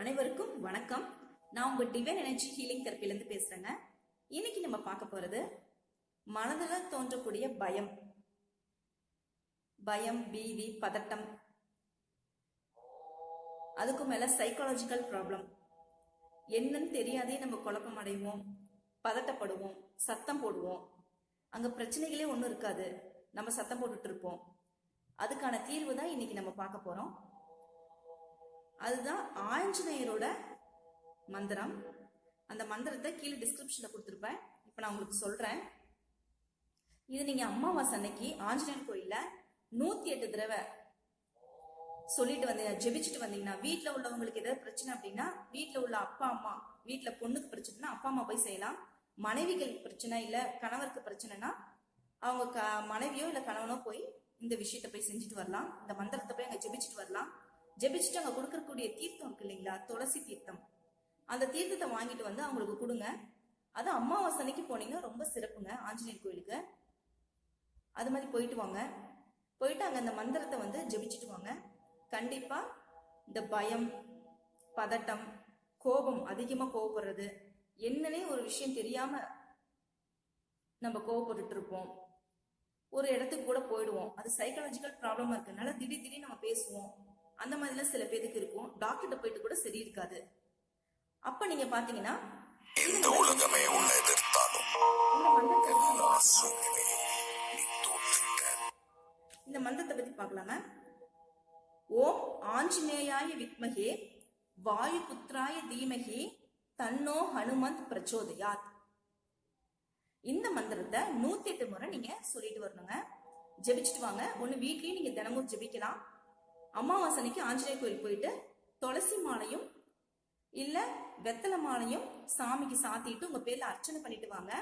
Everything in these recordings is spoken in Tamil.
அனைவருக்கும் வணக்கம். நான் உங்க டிவைன் எனர்ஜி ஹீலிங் தெரப்பிலேருந்து பேசுறேங்க. இன்னைக்கு நம்ம பார்க்க போறது மனதில் தோன்றக்கூடிய பயம். பயம் பீதி பதட்டம். அதுக்கு மேல சைக்காலஜிக்கல் ப்ராப்ளம் என்னன்னு தெரியாதே நம்ம குழப்பம் அடைவோம் பதட்டப்படுவோம் சத்தம் போடுவோம். அங்க பிரச்சனைகளே ஒன்றும் இருக்காது. நம்ம சத்தம் போட்டுட்டு இருப்போம். அதுக்கான தீர்வு தான் இன்னைக்கு நம்ம பார்க்க போறோம். அதுதான் ஆஞ்சநேயரோட மந்திரம். அந்த மந்திரத்தை கீழே டிஸ்கிரிப்ஷன்ல கொடுத்துருப்பேன். இப்போ நான் உங்களுக்கு சொல்றேன். இது நீங்க அம்மாவாசை அன்னைக்கு ஆஞ்சநேயர் கோயில்ல நூத்தி எட்டு தடவை சொல்லிட்டு வந்தீங்க ஜெபிச்சுட்டு வந்தீங்கன்னா வீட்டில் உள்ளவங்களுக்கு ஏதாவது பிரச்சனை அப்படின்னா வீட்டில் உள்ள அப்பா அம்மா வீட்டில் பொண்ணுக்கு பிரச்சனைனா அப்பா அம்மா போய் செய்யலாம். மனைவிகள் பிரச்சனை இல்லை கணவருக்கு பிரச்சனைனா அவங்க க மனைவியோ இல்லை கணவனோ போய் இந்த விஷயத்த போய் செஞ்சுட்டு வரலாம். இந்த மந்திரத்தை போய் அங்கே ஜெபிச்சுட்டு வரலாம். ஜெபிச்சுட்டு அங்கே கொடுக்கக்கூடிய தீர்த்தம் இருக்கு இல்லைங்களா? துளசி தீர்த்தம். அந்த தீர்த்தத்தை வாங்கிட்டு வந்து அவங்களுக்கு கொடுங்க. அது அமாவாசை அன்னைக்கு போனீங்கன்னா ரொம்ப சிறப்புங்க ஆஞ்சநேயர் கோயிலுக்கு. அது மாதிரி போயிட்டு வாங்க. போயிட்டு அங்கே அந்த மந்திரத்தை வந்து ஜெபிச்சுட்டு வாங்க. கண்டிப்பா இந்த பயம் பதட்டம் கோபம் அதிகமாக கோவப்படுறது என்னன்னே ஒரு விஷயம் தெரியாம நம்ம கோவப்பட்டுட்டு இருப்போம். ஒரு இடத்துக்கு கூட போயிடுவோம். அது சைக்காலஜிக்கல் ப்ராப்ளமா இருக்கனால திடீர் திடீர் நம்ம பேசுவோம். அந்த மாதிரிலாம் சில பேருக்கு இருக்கும். டாக்டர்கிட்ட போயிட்டு கூட சரி இருக்காது. அப்ப நீங்க பாத்தீங்கன்னா இந்த உலகமே உன்னை எதிர்த்தாலும் இந்த மந்திரத்தை பத்தி பார்க்கலாம். ஓம் ஆஞ்சநேயாய வித்மகே வாயு புத்திராய தீமகி தன்னோ ஹனுமந்த் பிரச்சோதயாத். இந்த மந்திரத்தை நூத்தி எட்டு முறை நீங்க சொல்லிட்டு வரணுங்க. ஜெபிச்சுட்டு வாங்க. ஒண்ணு வீட்லயும் நீங்க தினமும் ஜெபிக்கலாம். அமாவாசை அன்னைக்கு ஆஞ்சநேயர் கோயில் போயிட்டு துளசி மாலையும் இல்ல வெத்தலை மாலையும் சாமிக்கு சாத்திட்டு உங்க பேர்ல அர்ச்சனை பண்ணிட்டு வாங்க.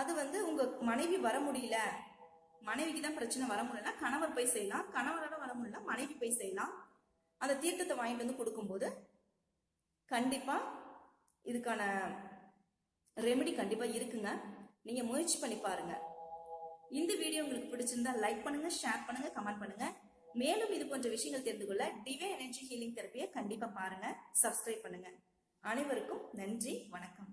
அது வந்து உங்க மனைவி வர முடியல. மனைவிக்கு தான் பிரச்சனை வர முடியலன்னா கணவர் போய் செய்யலாம். கணவரோட வர முடியல மனைவி போய் செய்யலாம். அந்த தீர்த்தத்தை வாங்கிட்டு வந்து கொடுக்கும்போது கண்டிப்பா இதுக்கான ரெமெடி கண்டிப்பா இருக்குங்க. நீங்க முயற்சி பண்ணி பாருங்க. இந்த வீடியோ உங்களுக்கு பிடிச்சிருந்தா லைக் பண்ணுங்க ஷேர் பண்ணுங்க கமெண்ட் பண்ணுங்க. மேலும் இது போன்ற விஷயங்கள் தெரிந்து கொள்ள டிவே எனர்ஜி ஹீலிங் தெரப்பியை கண்டிப்பா பாருங்க சப்ஸ்கிரைப் பண்ணுங்க. அனைவருக்கும் நன்றி வணக்கம்.